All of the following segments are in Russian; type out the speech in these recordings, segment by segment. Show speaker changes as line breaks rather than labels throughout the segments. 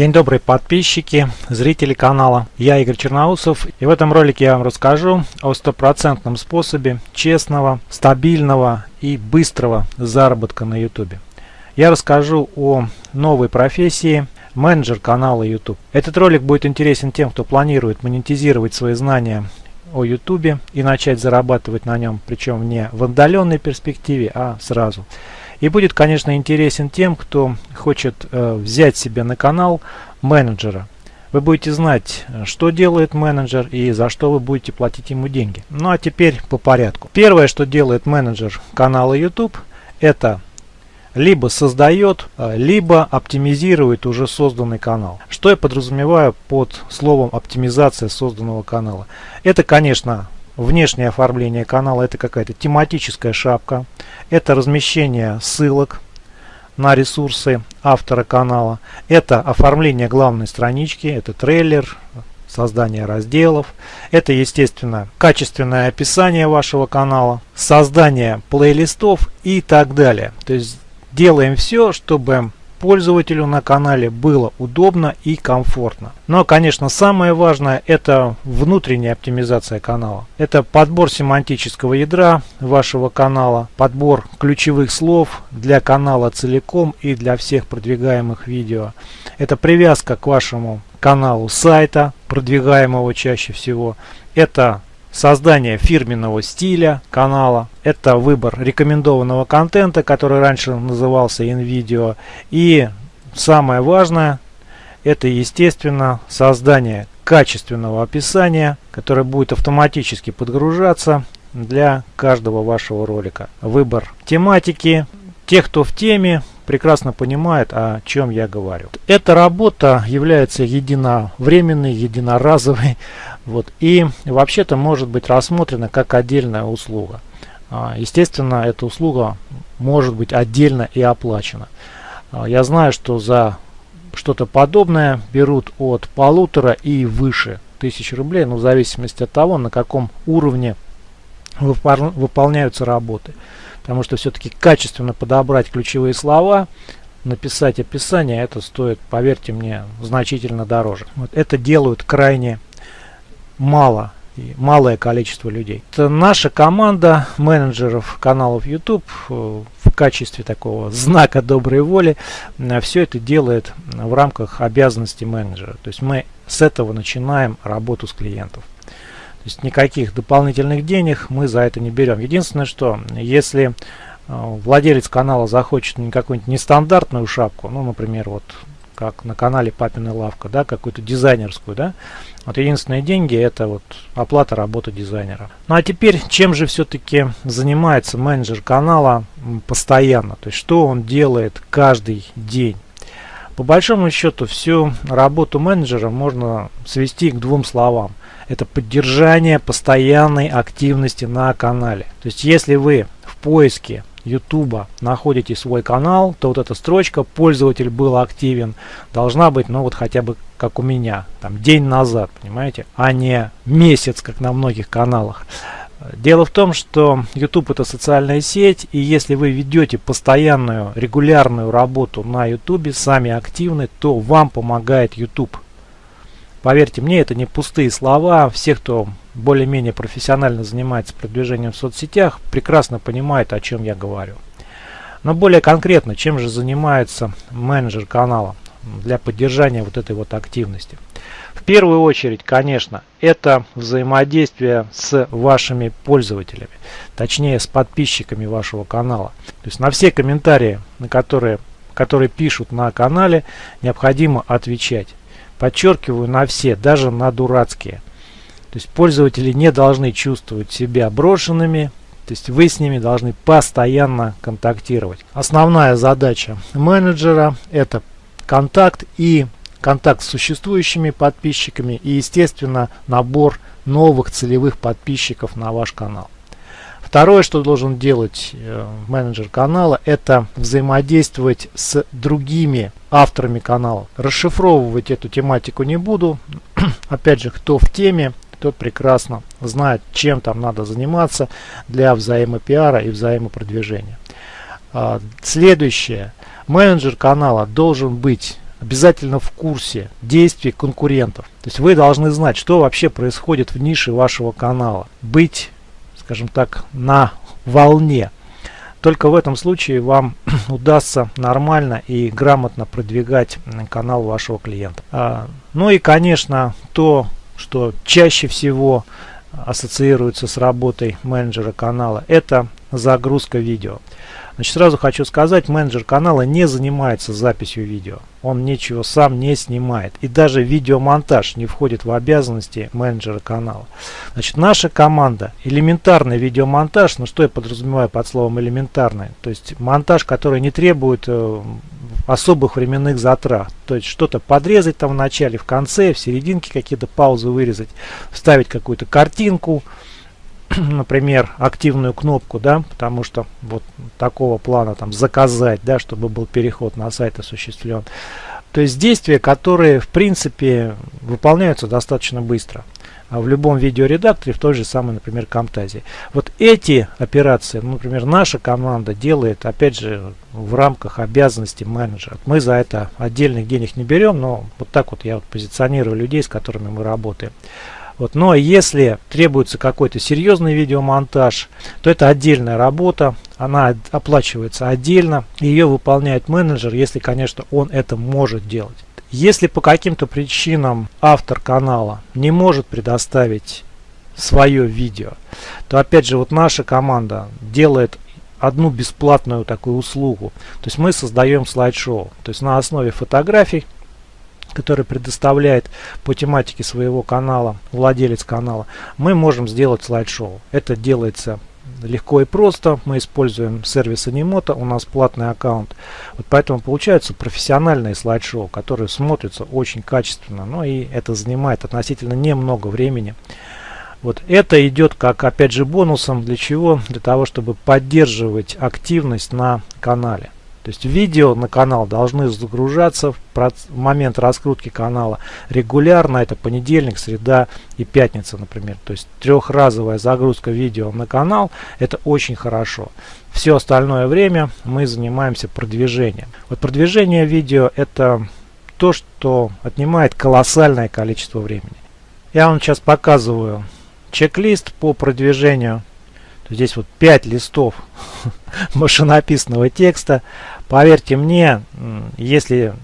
День добрый подписчики, зрители канала. Я Игорь Черноусов и в этом ролике я вам расскажу о стопроцентном способе честного, стабильного и быстрого заработка на YouTube. Я расскажу о новой профессии менеджер канала YouTube. Этот ролик будет интересен тем, кто планирует монетизировать свои знания о YouTube и начать зарабатывать на нем, причем не в отдаленной перспективе, а сразу. И будет, конечно, интересен тем, кто хочет э, взять себе на канал менеджера. Вы будете знать, что делает менеджер и за что вы будете платить ему деньги. Ну а теперь по порядку. Первое, что делает менеджер канала YouTube, это либо создает, э, либо оптимизирует уже созданный канал. Что я подразумеваю под словом оптимизация созданного канала? Это, конечно, внешнее оформление канала, это какая-то тематическая шапка, это размещение ссылок на ресурсы автора канала, это оформление главной странички, это трейлер, создание разделов, это естественно качественное описание вашего канала, создание плейлистов и так далее. То есть делаем все, чтобы пользователю на канале было удобно и комфортно. Но, конечно, самое важное это внутренняя оптимизация канала. Это подбор семантического ядра вашего канала, подбор ключевых слов для канала целиком и для всех продвигаемых видео. Это привязка к вашему каналу сайта, продвигаемого чаще всего. Это создание фирменного стиля канала, это выбор рекомендованного контента, который раньше назывался InVideo, и самое важное, это естественно создание качественного описания, которое будет автоматически подгружаться для каждого вашего ролика. Выбор тематики, тех, кто в теме, прекрасно понимает, о чем я говорю. Эта работа является единовременной, единоразовой, вот, и вообще-то может быть рассмотрена как отдельная услуга. А, естественно, эта услуга может быть отдельно и оплачена. А, я знаю, что за что-то подобное берут от полутора и выше тысяч рублей, ну, в зависимости от того, на каком уровне выполняются работы потому что все-таки качественно подобрать ключевые слова, написать описание, это стоит, поверьте мне, значительно дороже. Вот это делают крайне мало, и малое количество людей. Это наша команда менеджеров каналов YouTube э, в качестве такого знака доброй воли э, все это делает в рамках обязанностей менеджера. То есть мы с этого начинаем работу с клиентов. То есть никаких дополнительных денег мы за это не берем. Единственное, что если э, владелец канала захочет какую-нибудь нестандартную шапку, ну, например, вот как на канале Папина Лавка, да, какую-то дизайнерскую, да, вот единственные деньги это вот оплата работы дизайнера. Ну а теперь, чем же все-таки занимается менеджер канала постоянно, то есть что он делает каждый день? По большому счету всю работу менеджера можно свести к двум словам это поддержание постоянной активности на канале. То есть если вы в поиске YouTube находите свой канал, то вот эта строчка «Пользователь был активен» должна быть, ну вот хотя бы как у меня, там день назад, понимаете, а не месяц, как на многих каналах. Дело в том, что YouTube это социальная сеть, и если вы ведете постоянную, регулярную работу на YouTube, сами активны, то вам помогает YouTube. Поверьте мне, это не пустые слова. Все, кто более-менее профессионально занимается продвижением в соцсетях, прекрасно понимают, о чем я говорю. Но более конкретно, чем же занимается менеджер канала для поддержания вот этой вот активности? В первую очередь, конечно, это взаимодействие с вашими пользователями, точнее с подписчиками вашего канала. То есть на все комментарии, на которые, которые пишут на канале, необходимо отвечать. Подчеркиваю на все, даже на дурацкие. То есть пользователи не должны чувствовать себя брошенными, то есть вы с ними должны постоянно контактировать. Основная задача менеджера это контакт и контакт с существующими подписчиками и естественно набор новых целевых подписчиков на ваш канал. Второе, что должен делать э, менеджер канала, это взаимодействовать с другими авторами канала. Расшифровывать эту тематику не буду. Опять же, кто в теме, тот прекрасно знает, чем там надо заниматься для взаимопиара и взаимопродвижения. А, следующее. Менеджер канала должен быть обязательно в курсе действий конкурентов. То есть вы должны знать, что вообще происходит в нише вашего канала. Быть, скажем так, на волне. Только в этом случае вам удастся нормально и грамотно продвигать канал вашего клиента. А, ну и, конечно, то, что чаще всего ассоциируется с работой менеджера канала, это загрузка видео. Значит, сразу хочу сказать, менеджер канала не занимается записью видео. Он ничего сам не снимает. И даже видеомонтаж не входит в обязанности менеджера канала. Значит, наша команда, элементарный видеомонтаж, ну что я подразумеваю под словом элементарный? То есть монтаж, который не требует э, особых временных затрат. То есть что-то подрезать там в начале, в конце, в серединке какие-то паузы вырезать, вставить какую-то картинку, например, активную кнопку, да, потому что вот такого плана там заказать, да, чтобы был переход на сайт осуществлен. То есть действия, которые в принципе выполняются достаточно быстро. А в любом видеоредакторе, в той же самой, например, Camtasia. Вот эти операции, ну, например, наша команда делает, опять же, в рамках обязанностей менеджера. Мы за это отдельных денег не берем, но вот так вот я вот позиционирую людей, с которыми мы работаем. Вот. Но если требуется какой-то серьезный видеомонтаж, то это отдельная работа, она оплачивается отдельно, ее выполняет менеджер, если, конечно, он это может делать. Если по каким-то причинам автор канала не может предоставить свое видео, то опять же вот наша команда делает одну бесплатную такую услугу. То есть мы создаем слайд-шоу. То есть на основе фотографий который предоставляет по тематике своего канала, владелец канала, мы можем сделать слайд-шоу. Это делается легко и просто. Мы используем сервис Animoto, у нас платный аккаунт. Вот поэтому получаются профессиональные слайд-шоу, которые смотрятся очень качественно. Ну и это занимает относительно немного времени. Вот это идет как опять же бонусом для чего? Для того, чтобы поддерживать активность на канале. То есть видео на канал должны загружаться в момент раскрутки канала регулярно. Это понедельник, среда и пятница, например. То есть трехразовая загрузка видео на канал это очень хорошо. Все остальное время мы занимаемся продвижением. Вот продвижение видео это то, что отнимает колоссальное количество времени. Я вам сейчас показываю чек-лист по продвижению Здесь вот 5 листов машинописного текста. Поверьте мне, если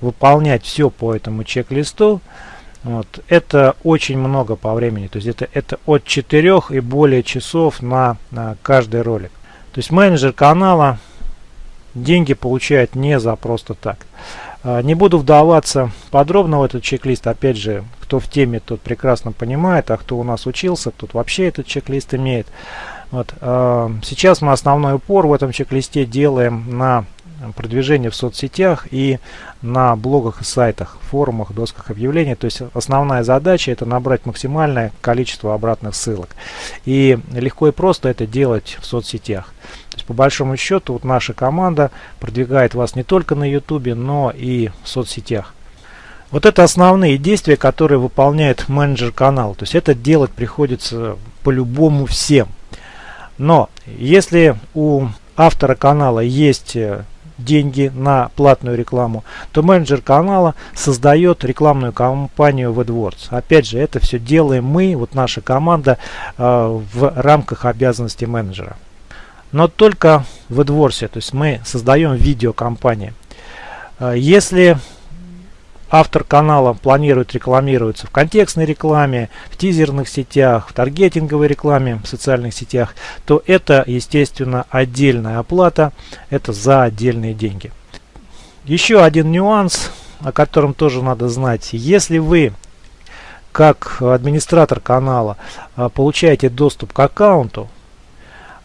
выполнять все по этому чек-листу, вот, это очень много по времени. То есть это, это от 4 и более часов на, на каждый ролик. То есть менеджер канала деньги получает не за просто так. А, не буду вдаваться подробно в этот чек-лист. Опять же, кто в теме, тот прекрасно понимает, а кто у нас учился, тот вообще этот чек-лист имеет. Вот, э, сейчас мы основной упор в этом чек-листе делаем на продвижение в соцсетях и на блогах и сайтах, форумах, досках объявлений. То есть основная задача это набрать максимальное количество обратных ссылок. И легко и просто это делать в соцсетях. То есть по большому счету вот наша команда продвигает вас не только на YouTube, но и в соцсетях. Вот это основные действия, которые выполняет менеджер канала. То есть это делать приходится по-любому всем. Но если у автора канала есть э, деньги на платную рекламу, то менеджер канала создает рекламную кампанию в AdWords. Опять же, это все делаем мы, вот наша команда, э, в рамках обязанностей менеджера. Но только в AdWords, то есть мы создаем видеокомпании. Э, если автор канала планирует рекламироваться в контекстной рекламе, в тизерных сетях, в таргетинговой рекламе в социальных сетях, то это, естественно, отдельная оплата, это за отдельные деньги. Еще один нюанс, о котором тоже надо знать. Если вы как администратор канала а, получаете доступ к аккаунту,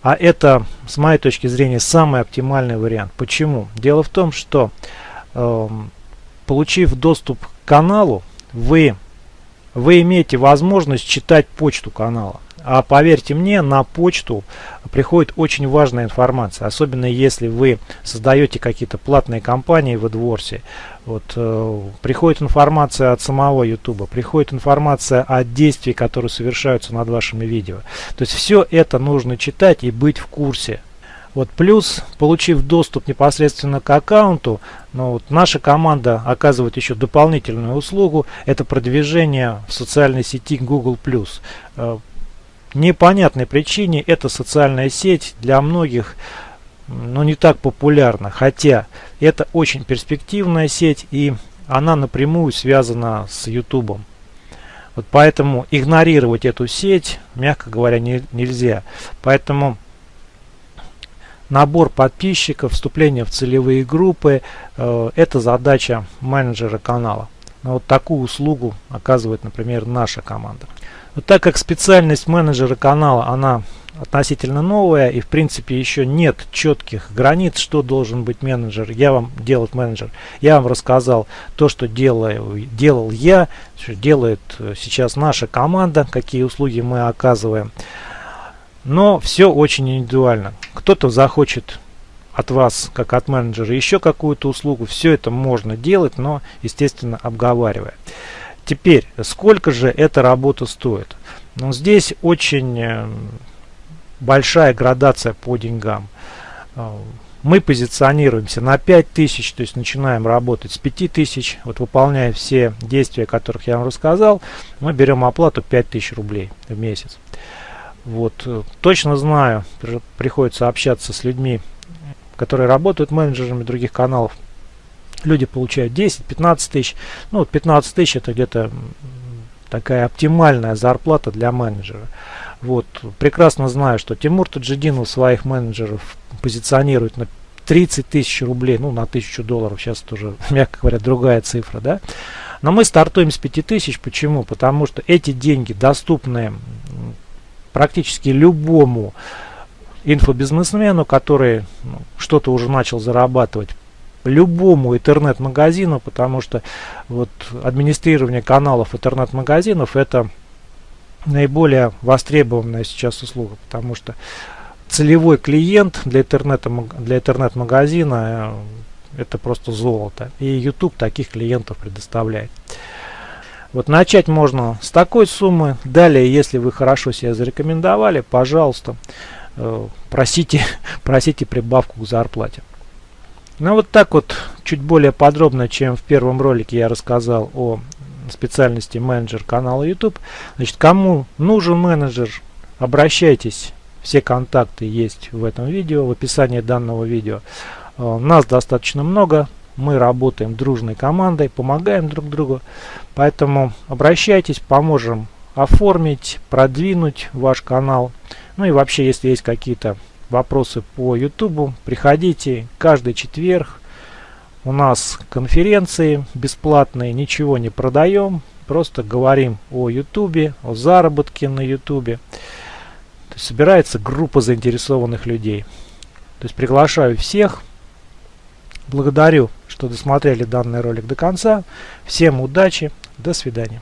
а это, с моей точки зрения, самый оптимальный вариант. Почему? Дело в том, что э, получив доступ к каналу, вы, вы имеете возможность читать почту канала. А поверьте мне, на почту приходит очень важная информация, особенно если вы создаете какие-то платные компании в AdWords. Вот, э, приходит информация от самого YouTube, приходит информация о действиях, которые совершаются над вашими видео. То есть все это нужно читать и быть в курсе. Вот плюс, получив доступ непосредственно к аккаунту, ну, вот наша команда оказывает еще дополнительную услугу, это продвижение в социальной сети Google+. Э, непонятной причине эта социальная сеть для многих ну, не так популярна, хотя это очень перспективная сеть и она напрямую связана с YouTube. Вот поэтому игнорировать эту сеть, мягко говоря, не, нельзя. Поэтому набор подписчиков, вступление в целевые группы э, – это задача менеджера канала. Но вот такую услугу оказывает, например, наша команда. Вот так как специальность менеджера канала, она относительно новая и в принципе еще нет четких границ, что должен быть менеджер. Я вам делать менеджер. Я вам рассказал то, что делаю, делал я, что делает э, сейчас наша команда, какие услуги мы оказываем. Но все очень индивидуально. Кто-то захочет от вас, как от менеджера, еще какую-то услугу. Все это можно делать, но, естественно, обговаривая. Теперь, сколько же эта работа стоит? Ну, здесь очень э, большая градация по деньгам. А, мы позиционируемся на 5000, то есть начинаем работать с 5000, вот выполняя все действия, о которых я вам рассказал, мы берем оплату 5000 рублей в месяц. Вот, э, точно знаю, приходится общаться с людьми, которые работают менеджерами других каналов. Люди получают 10-15 тысяч. Ну, 15 тысяч это где-то такая оптимальная зарплата для менеджера. Вот. Прекрасно знаю, что Тимур Таджидинов своих менеджеров позиционирует на 30 тысяч рублей, ну на 1000 долларов, сейчас тоже, мягко говоря, другая цифра, да. Но мы стартуем с 5000, почему? Потому что эти деньги доступны практически любому инфобизнесмену, который ну, что-то уже начал зарабатывать любому интернет-магазину, потому что вот администрирование каналов интернет-магазинов это наиболее востребованная сейчас услуга, потому что целевой клиент для интернета для интернет-магазина это просто золото. И YouTube таких клиентов предоставляет. Вот начать можно с такой суммы. Далее, если вы хорошо себя зарекомендовали, пожалуйста, э, просите, просите прибавку к зарплате. Ну вот так вот, чуть более подробно, чем в первом ролике я рассказал о специальности менеджер канала YouTube. Значит, кому нужен менеджер, обращайтесь. Все контакты есть в этом видео, в описании данного видео. Э, нас достаточно много, мы работаем дружной командой, помогаем друг другу. Поэтому обращайтесь, поможем оформить, продвинуть ваш канал. Ну и вообще, если есть какие-то вопросы по YouTube, приходите каждый четверг у нас конференции бесплатные, ничего не продаем, просто говорим о YouTube, о заработке на YouTube. То есть собирается группа заинтересованных людей. То есть приглашаю всех. Благодарю, что досмотрели данный ролик до конца. Всем удачи, до свидания.